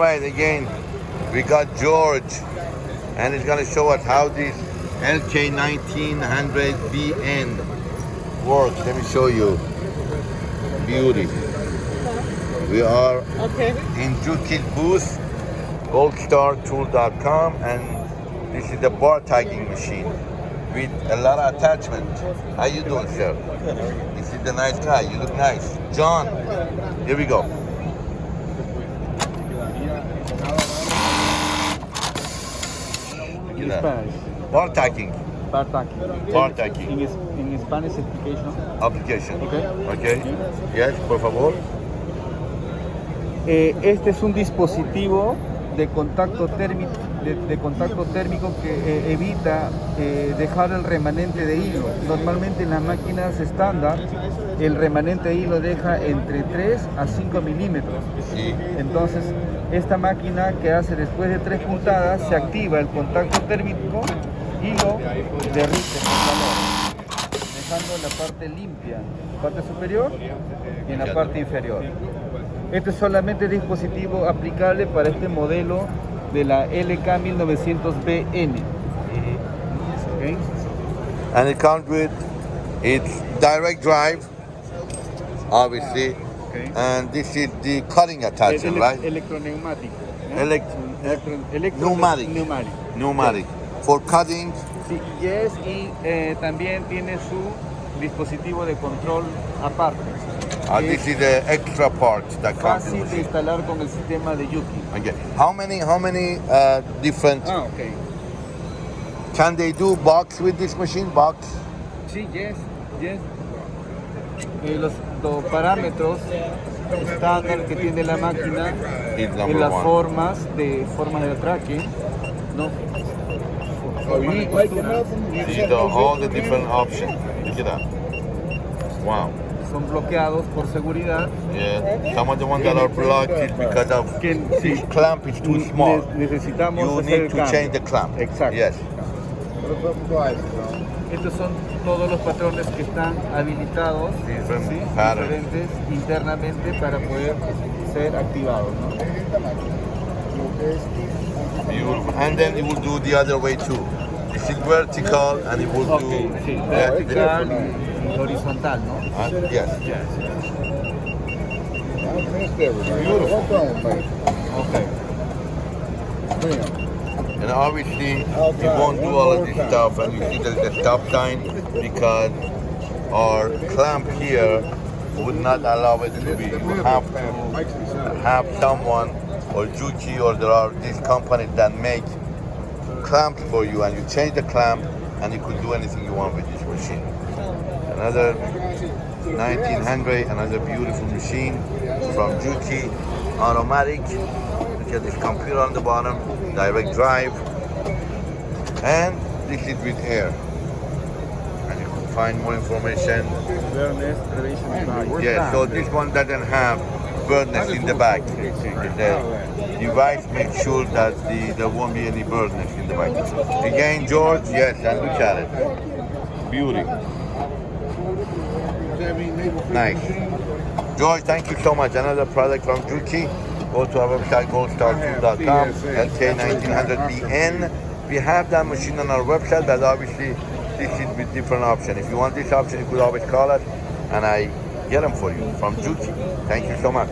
All right, again, we got George, and he's gonna show us how this LK1900BN works. Let me show you. Beauty. We are Okay. in Juki's booth, goldstartool.com, and this is the bar tacking machine with a lot of attachment. How you doing, sir? This is the nice guy. You look nice. John, here we go. In Yeah. Spanish. Tagging. Bar tagging. In, in Spanish explication. application. Okay. Okay. Yes, por favor. Eh, este es un dispositivo de contacto térmico, de, de contacto térmico que eh, evita eh, dejar el remanente de hilo. Normalmente en las máquinas estándar el remanente de hilo deja entre 3 a 5 milímetros. Entonces esta máquina que hace después de 3 puntadas se activa el contacto térmico y lo derrite con calor, dejando la parte limpia, parte superior y en la parte inferior. Este es solamente el dispositivo aplicable para este modelo de la LK1900BN. ¿ok? And it comes with its direct drive, obviously, Okay. and this is the cutting attachment, Ele- right? Electroneumático. ¿no? Elec- Electro- electro- Pneumatic. Pneumatic. Pneumatic. For cutting, Sí, yes, y eh, también tiene su dispositivo de control aparte. Uh, this is the extra part that comes fácil de instalar con el sistema de Yuki. Okay. How many, how many uh, different, Ah, ok. can they do box with this machine? Box? Sí, yes, yes. Eh, los, los parámetros estándar que tiene la máquina en las one. formas de formas de tracking, ¿no? Formas de costura, See the, all the different options. Look at that. Wow. Son bloqueados por seguridad. Yeah. Some of the ones that are blocked because of Que sí, clamp is too small. ne- necesitamos You hacer need el to cambio. change the clamp. Exacto. Yes. Estos son todos los patrones que están habilitados, Different ¿sí? diferentes internamente para poder ser activados. ¿no? Beautiful. And then it will do the other way too. Is vertical and it will Ok, do. sí, vertical y horizontal, ¿no? Uh, yes. Beautiful. Ok. And obviously, we won't do all of this stuff. And you see there's a stop sign because our clamp here would not allow it to be. You have to have someone or Juki or there are these companies that make clamps for you and you change the clamp and you could do anything you want with this machine. Another 1900, another beautiful machine from Juki, automatic. Look at this computer on the bottom, direct drive. And this is with air. And you can find more information. Yeah, so this one doesn't have burners in the back. The device makes sure that the, there won't be any burners in the back. Again, George, yes, and look at it. Beauty. Nice. George, thank you so much. Another product from Juki. Go to our website, goldstartool.com, LK1900BN. We have that machine on our website, but obviously this is with different option. If you want this option, you could always call us, and I get them for you from Juki. Thank you so much.